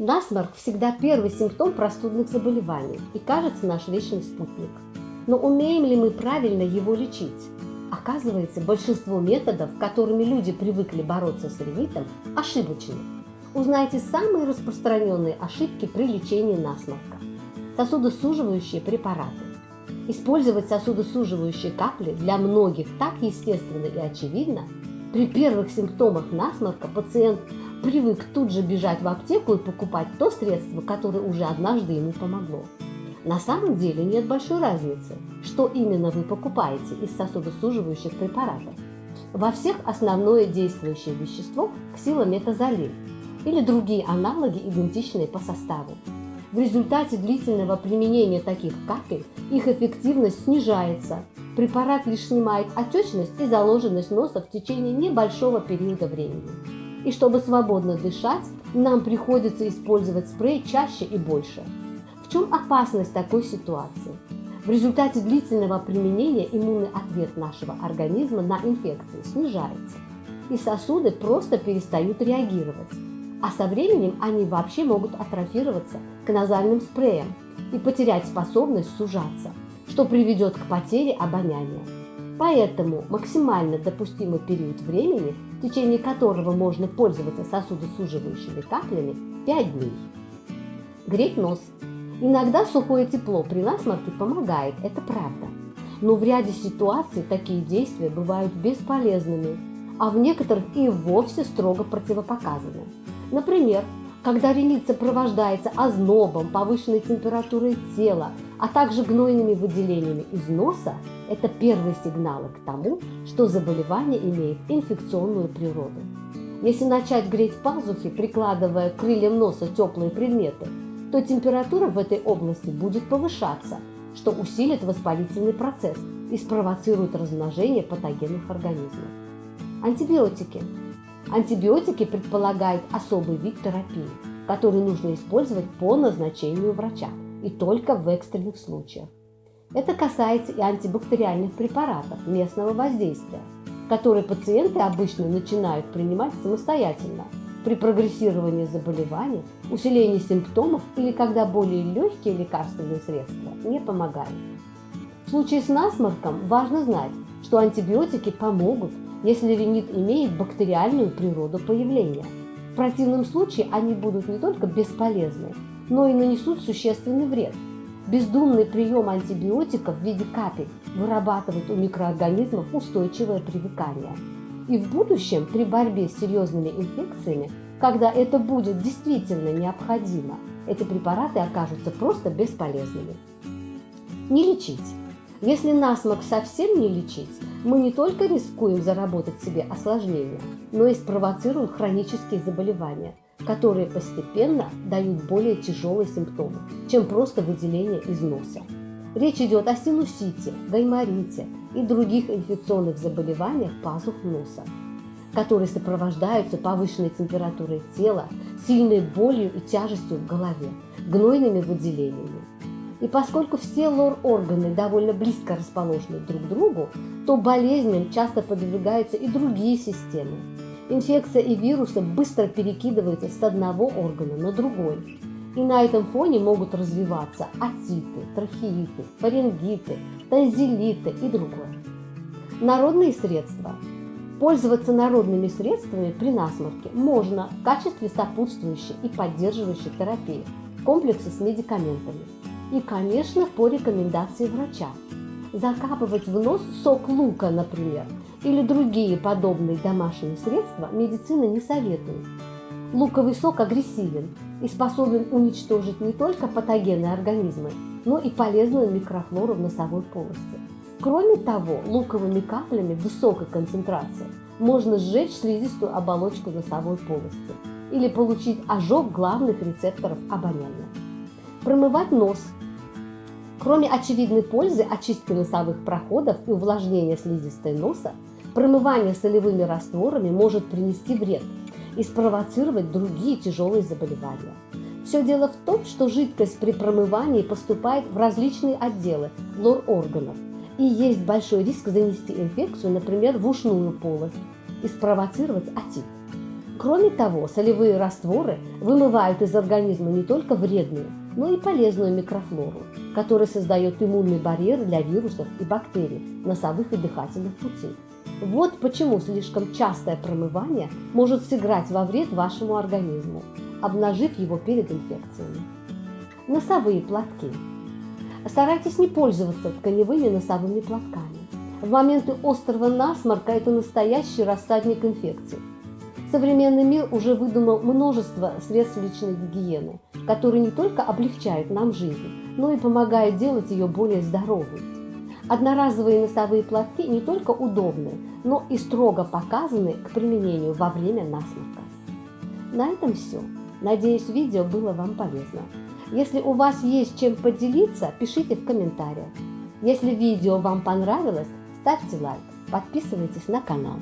Насморк всегда первый симптом простудных заболеваний и кажется наш вечный спутник. Но умеем ли мы правильно его лечить? Оказывается, большинство методов, которыми люди привыкли бороться с ринитом, ошибочны. Узнайте самые распространенные ошибки при лечении насморка. Сосудосуживающие препараты. Использовать сосудосуживающие капли для многих так естественно и очевидно. При первых симптомах насморка пациент привык тут же бежать в аптеку и покупать то средство, которое уже однажды ему помогло. На самом деле нет большой разницы, что именно вы покупаете из сосудосуживающих препаратов. Во всех основное действующее вещество – ксилометазолин или другие аналоги, идентичные по составу. В результате длительного применения таких капель их эффективность снижается. Препарат лишь снимает отечность и заложенность носа в течение небольшого периода времени. И чтобы свободно дышать, нам приходится использовать спрей чаще и больше. В чем опасность такой ситуации? В результате длительного применения иммунный ответ нашего организма на инфекции снижается, и сосуды просто перестают реагировать а со временем они вообще могут атрофироваться к назальным спреям и потерять способность сужаться, что приведет к потере обоняния. Поэтому максимально допустимый период времени, в течение которого можно пользоваться сосудосуживающими каплями, 5 дней. Греть нос. Иногда сухое тепло при насморке помогает, это правда. Но в ряде ситуаций такие действия бывают бесполезными, а в некоторых и вовсе строго противопоказаны. Например, когда ринит сопровождается ознобом, повышенной температурой тела, а также гнойными выделениями из носа, это первые сигналы к тому, что заболевание имеет инфекционную природу. Если начать греть пазухи, прикладывая к крыльям носа теплые предметы, то температура в этой области будет повышаться, что усилит воспалительный процесс и спровоцирует размножение патогенных организмов. Антибиотики Антибиотики предполагают особый вид терапии, который нужно использовать по назначению врача и только в экстренных случаях. Это касается и антибактериальных препаратов местного воздействия, которые пациенты обычно начинают принимать самостоятельно при прогрессировании заболеваний, усилении симптомов или когда более легкие лекарственные средства не помогают. В случае с насморком важно знать, что антибиотики помогут если ринит имеет бактериальную природу появления. В противном случае они будут не только бесполезны, но и нанесут существенный вред. Бездумный прием антибиотиков в виде капель вырабатывает у микроорганизмов устойчивое привыкание. И в будущем при борьбе с серьезными инфекциями, когда это будет действительно необходимо, эти препараты окажутся просто бесполезными. Не лечить. Если насморк совсем не лечить, мы не только рискуем заработать себе осложнения, но и спровоцируем хронические заболевания, которые постепенно дают более тяжелые симптомы, чем просто выделение из носа. Речь идет о синусите, гайморите и других инфекционных заболеваниях пазух носа, которые сопровождаются повышенной температурой тела, сильной болью и тяжестью в голове, гнойными выделениями, и поскольку все лор-органы довольно близко расположены друг к другу, то болезням часто подвигаются и другие системы. Инфекция и вирусы быстро перекидываются с одного органа на другой. И на этом фоне могут развиваться атиты, трахеиты, фарингиты, танзелиты и другое. Народные средства. Пользоваться народными средствами при насморке можно в качестве сопутствующей и поддерживающей терапии в комплексе с медикаментами и, конечно, по рекомендации врача. Закапывать в нос сок лука, например, или другие подобные домашние средства медицина не советует. Луковый сок агрессивен и способен уничтожить не только патогенные организмы, но и полезную микрофлору в носовой полости. Кроме того, луковыми каплями высокой концентрации можно сжечь слизистую оболочку носовой полости или получить ожог главных рецепторов обоняния. Промывать нос Кроме очевидной пользы очистки носовых проходов и увлажнения слизистой носа, промывание солевыми растворами может принести вред и спровоцировать другие тяжелые заболевания. Все дело в том, что жидкость при промывании поступает в различные отделы лор-органов, и есть большой риск занести инфекцию, например, в ушную полость и спровоцировать отит. Кроме того, солевые растворы вымывают из организма не только вредную, но и полезную микрофлору, которая создает иммунный барьер для вирусов и бактерий носовых и дыхательных путей. Вот почему слишком частое промывание может сыграть во вред вашему организму, обнажив его перед инфекциями. Носовые платки. Старайтесь не пользоваться тканевыми носовыми платками. В моменты острого насморка это настоящий рассадник инфекций. Современный мир уже выдумал множество средств личной гигиены, которые не только облегчают нам жизнь, но и помогают делать ее более здоровой. Одноразовые носовые платки не только удобны, но и строго показаны к применению во время насморка. На этом все. Надеюсь, видео было вам полезно. Если у вас есть чем поделиться, пишите в комментариях. Если видео вам понравилось, ставьте лайк, подписывайтесь на канал.